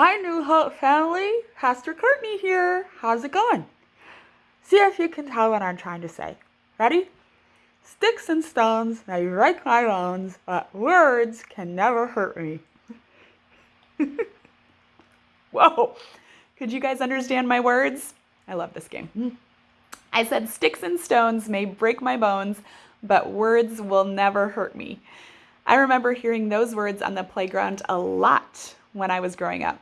Hi, New Hope family. Pastor Courtney here. How's it going? See if you can tell what I'm trying to say. Ready? Sticks and stones may break my bones, but words can never hurt me. Whoa! Could you guys understand my words? I love this game. I said, Sticks and stones may break my bones, but words will never hurt me. I remember hearing those words on the playground a lot when I was growing up.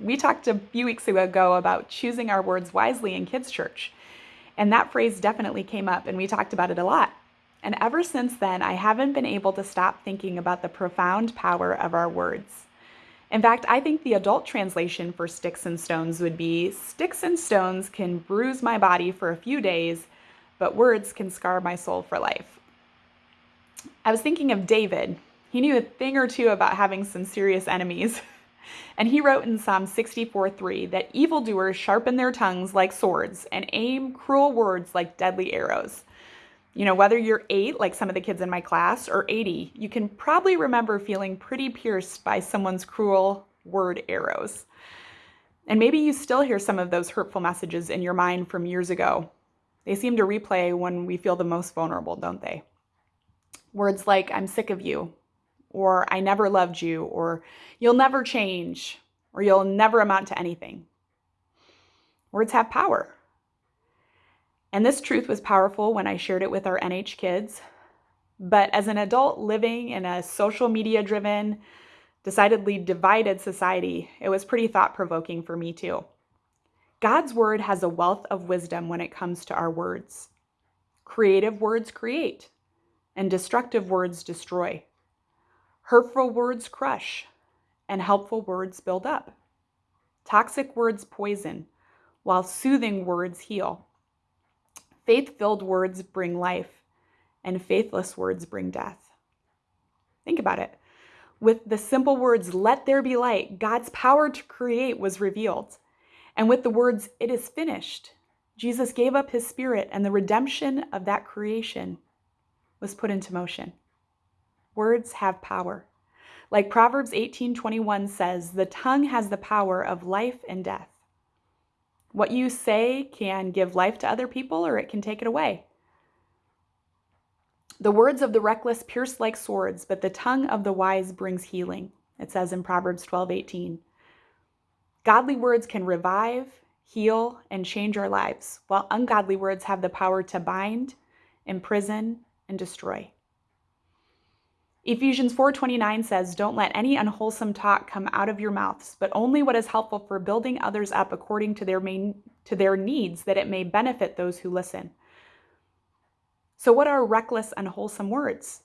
We talked a few weeks ago about choosing our words wisely in kids' church, and that phrase definitely came up, and we talked about it a lot. And ever since then, I haven't been able to stop thinking about the profound power of our words. In fact, I think the adult translation for sticks and stones would be Sticks and stones can bruise my body for a few days, but words can scar my soul for life. I was thinking of David. He knew a thing or two about having some serious enemies. And he wrote in Psalm 64 3 that evildoers sharpen their tongues like swords and aim cruel words like deadly arrows. You know, whether you're eight, like some of the kids in my class, or 80, you can probably remember feeling pretty pierced by someone's cruel word arrows. And maybe you still hear some of those hurtful messages in your mind from years ago. They seem to replay when we feel the most vulnerable, don't they? Words like, I'm sick of you, or I never loved you, or you'll never change, or you'll never amount to anything. Words have power. And this truth was powerful when I shared it with our NH kids. But as an adult living in a social media driven, decidedly divided society, it was pretty thought provoking for me too. God's word has a wealth of wisdom when it comes to our words. Creative words create, and destructive words destroy. Hurtful words crush, and helpful words build up. Toxic words poison, while soothing words heal. Faith filled words bring life, and faithless words bring death. Think about it. With the simple words, let there be light, God's power to create was revealed. And with the words, it is finished, Jesus gave up his spirit, and the redemption of that creation was put into motion. Words have power. Like Proverbs 18:21 says, the tongue has the power of life and death. What you say can give life to other people or it can take it away. The words of the reckless pierce like swords, but the tongue of the wise brings healing. It says in Proverbs 12:18. Godly words can revive, heal, and change our lives, while ungodly words have the power to bind, imprison, and destroy. Ephesians 4:29 says, "Don't let any unwholesome talk come out of your mouths, but only what is helpful for building others up according to their main, to their needs, that it may benefit those who listen." So what are reckless and unwholesome words?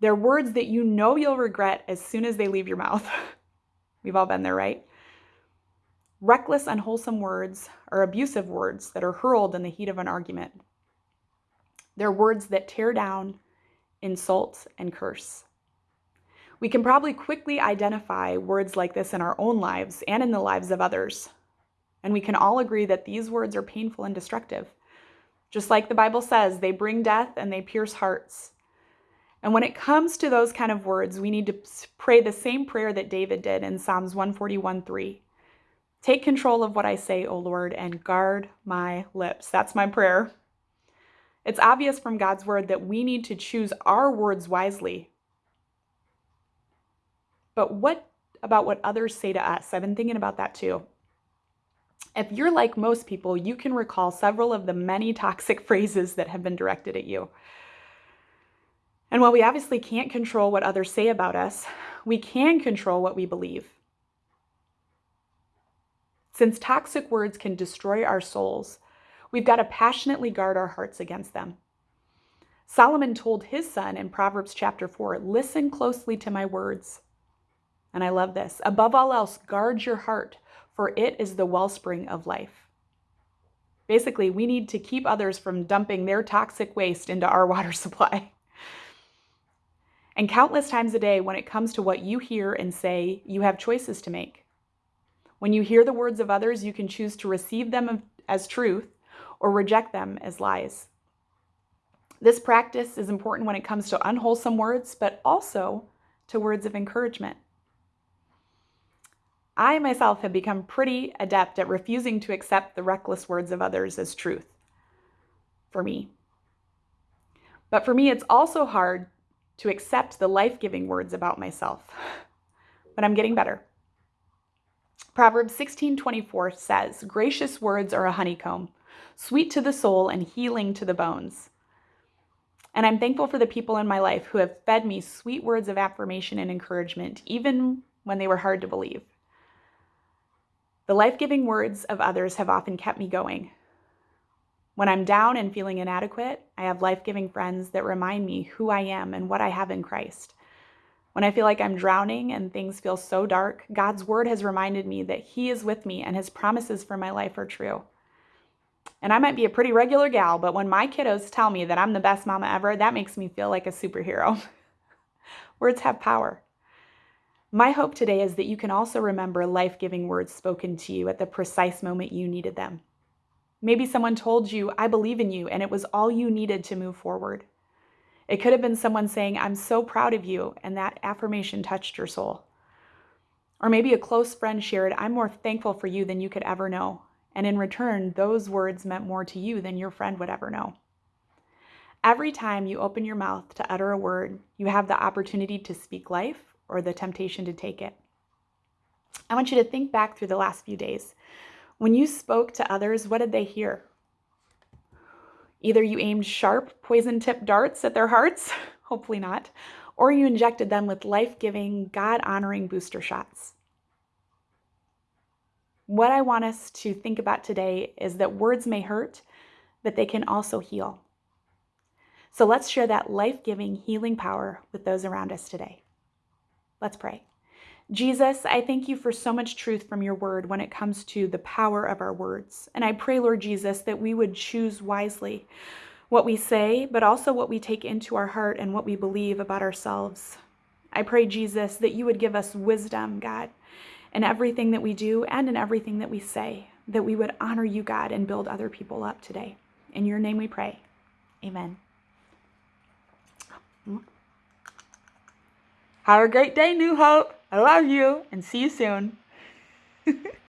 They're words that you know you'll regret as soon as they leave your mouth. We've all been there, right? Reckless, unwholesome words are abusive words that are hurled in the heat of an argument. They're words that tear down, insult, and curse. We can probably quickly identify words like this in our own lives and in the lives of others. And we can all agree that these words are painful and destructive. Just like the Bible says, they bring death and they pierce hearts. And when it comes to those kind of words, we need to pray the same prayer that David did in Psalms 141 3. Take control of what I say, O Lord, and guard my lips. That's my prayer. It's obvious from God's word that we need to choose our words wisely. But what about what others say to us? I've been thinking about that too. If you're like most people, you can recall several of the many toxic phrases that have been directed at you. And while we obviously can't control what others say about us, we can control what we believe. Since toxic words can destroy our souls, We've got to passionately guard our hearts against them. Solomon told his son in Proverbs chapter 4 Listen closely to my words. And I love this. Above all else, guard your heart, for it is the wellspring of life. Basically, we need to keep others from dumping their toxic waste into our water supply. And countless times a day, when it comes to what you hear and say, you have choices to make. When you hear the words of others, you can choose to receive them as truth or reject them as lies. This practice is important when it comes to unwholesome words, but also to words of encouragement. I myself have become pretty adept at refusing to accept the reckless words of others as truth for me. But for me, it's also hard to accept the life giving words about myself. But I'm getting better. Proverbs 16:24 says, "Gracious words are a honeycomb, sweet to the soul and healing to the bones." And I'm thankful for the people in my life who have fed me sweet words of affirmation and encouragement, even when they were hard to believe. The life giving words of others have often kept me going. When I'm down and feeling inadequate, I have life giving friends that remind me who I am and what I have in Christ. When I feel like I'm drowning and things feel so dark, God's word has reminded me that He is with me and His promises for my life are true. And I might be a pretty regular gal, but when my kiddos tell me that I'm the best mama ever, that makes me feel like a superhero. words have power. My hope today is that you can also remember life giving words spoken to you at the precise moment you needed them. Maybe someone told you, I believe in you, and it was all you needed to move forward. It could have been someone saying, I'm so proud of you, and that affirmation touched your soul. Or maybe a close friend shared, I'm more thankful for you than you could ever know. And in return, those words meant more to you than your friend would ever know. Every time you open your mouth to utter a word, you have the opportunity to speak life or the temptation to take it. I want you to think back through the last few days. When you spoke to others, what did they hear? Either you aimed sharp, poison tipped darts at their hearts, hopefully not, or you injected them with life giving, God honoring booster shots. What I want us to think about today is that words may hurt, but they can also heal. So let's share that life giving, healing power with those around us today. Let's pray. Jesus, I thank you for so much truth from your word when it comes to the power of our words. And I pray, Lord Jesus, that we would choose wisely what we say, but also what we take into our heart and what we believe about ourselves. I pray, Jesus, that you would give us wisdom, God, in everything that we do and in everything that we say, that we would honor you, God, and build other people up today. In your name we pray. Amen. Have a great day, New Hope. I love you and see you soon.